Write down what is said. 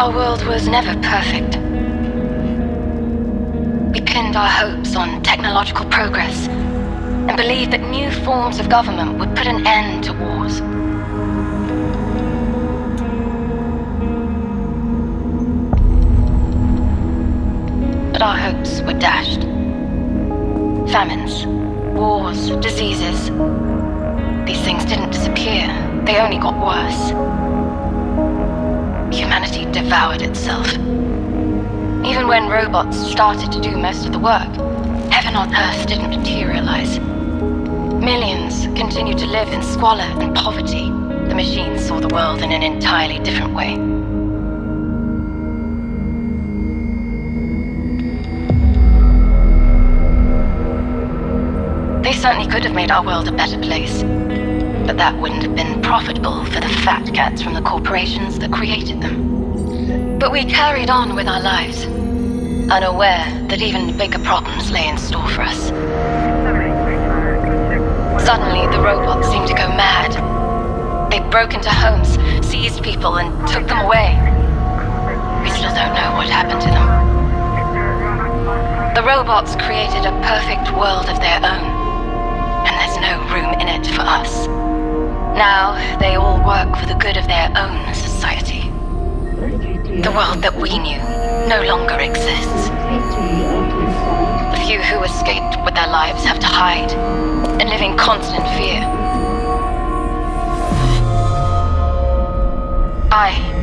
Our world was never perfect. We pinned our hopes on technological progress and believed that new forms of government would put an end to wars. But our hopes were dashed. Famines, wars, diseases. These things didn't disappear. They only got worse. Devoured itself. Even when robots started to do most of the work, heaven on earth didn't materialize. Millions continued to live in squalor and poverty. The machines saw the world in an entirely different way. They certainly could have made our world a better place. But that wouldn't have been profitable for the fat cats from the corporations that created them. But we carried on with our lives, unaware that even bigger problems lay in store for us. Suddenly, the robots seemed to go mad. They broke into homes, seized people, and took them away. We still don't know what happened to them. The robots created a perfect world of their own and there's no room in it for us. Now, they all work for the good of their own world that we knew no longer exists. The few who escaped with their lives have to hide and live in constant fear. I